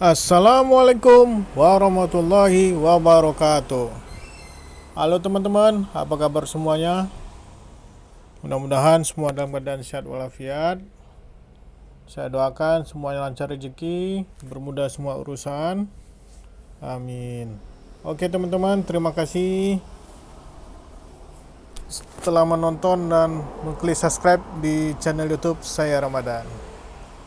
Assalamualaikum warahmatullahi wabarakatuh. Halo teman-teman, apa kabar semuanya? Mudah-mudahan semua dalam keadaan sehat walafiat. Saya doakan semuanya lancar rezeki, bermudah semua urusan. Amin. Oke teman-teman, terima kasih. Setelah menonton dan mengklik subscribe di channel youtube saya Ramadan.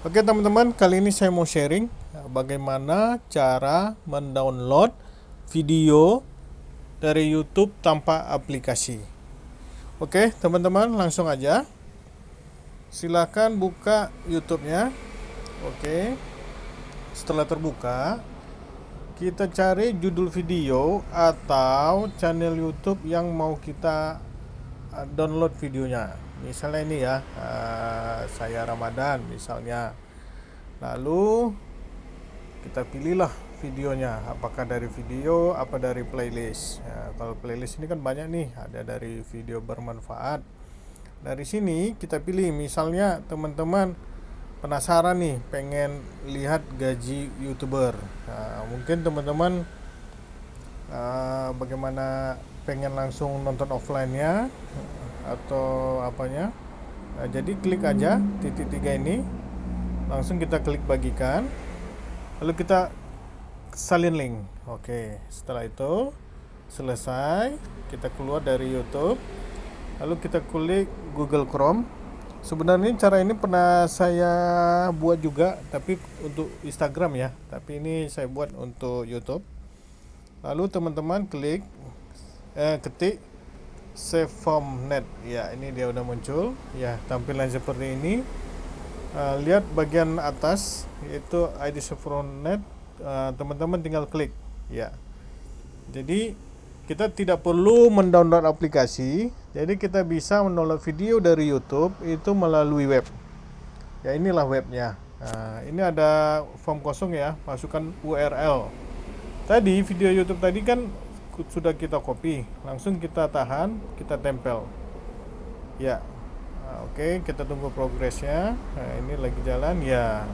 Oke teman-teman, kali ini saya mau sharing bagaimana cara mendownload video dari YouTube tanpa aplikasi. Oke, teman-teman, langsung aja. Silakan buka YouTube-nya. Oke. Setelah terbuka, kita cari judul video atau channel YouTube yang mau kita uh, download videonya. Misalnya ini ya, uh, saya Ramadan misalnya. Lalu kita pilihlah videonya. Apakah dari video apa dari playlist? Ya, kalau playlist ini kan banyak nih. Ada dari video bermanfaat. Dari sini kita pilih misalnya teman-teman penasaran nih pengen lihat gaji youtuber. Nah, mungkin teman-teman uh, bagaimana pengen langsung nonton offline-nya atau apanya. Nah, jadi klik aja titik tiga ini. Langsung kita klik bagikan lalu kita salin link. Oke setelah itu selesai kita keluar dari YouTube. Lalu kita klik Google Chrome. Sebenarnya cara ini pernah saya buat juga tapi untuk Instagram ya. Tapi ini saya buat untuk YouTube. Lalu teman-teman klik eh, ketik save from net. Ya ini dia udah muncul. Ya tampilan seperti ini uh, lihat bagian atas yaitu ID Chevrolet uh, teman-teman tinggal klik ya. Jadi kita tidak perlu mendownload aplikasi. Jadi kita bisa mendownload video dari YouTube itu melalui web. Ya inilah webnya. Nah, ini ada form kosong ya. Masukkan URL tadi video YouTube tadi kan sudah kita copy. Langsung kita tahan kita tempel. Ya Nah, Oke, okay, kita tunggu progresnya. Nah, ini lagi jalan ya.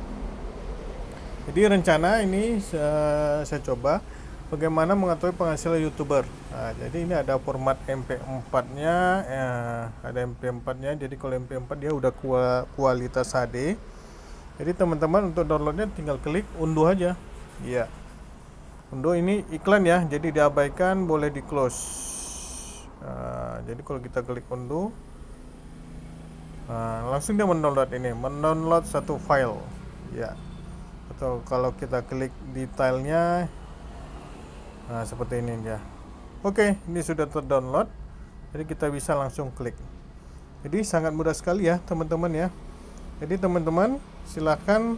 Jadi rencana ini saya coba bagaimana mengetahui penghasilan youtuber. Nah, jadi ini ada format MP4-nya, ya, ada MP4-nya. Jadi kalau MP4 dia udah kualitas HD. Jadi teman-teman untuk downloadnya tinggal klik unduh aja. Iya. Unduh ini iklan ya, jadi diabaikan boleh di close. Nah, jadi kalau kita klik unduh nah, langsung dia mendownload ini mendownload satu file. Ya. Atau kalau kita klik detailnya nah seperti ini dia. Oke ini sudah terdownload. Jadi kita bisa langsung klik. Jadi sangat mudah sekali ya teman-teman ya. Jadi teman-teman silahkan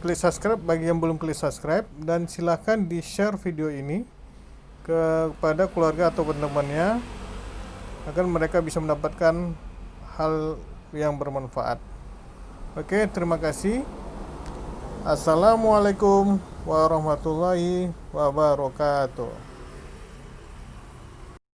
klik subscribe bagi yang belum klik subscribe. Dan silahkan di share video ini kepada keluarga atau teman-temannya agar mereka bisa mendapatkan hal yang bermanfaat. Oke, terima kasih. Assalamualaikum warahmatullahi wabarakatuh.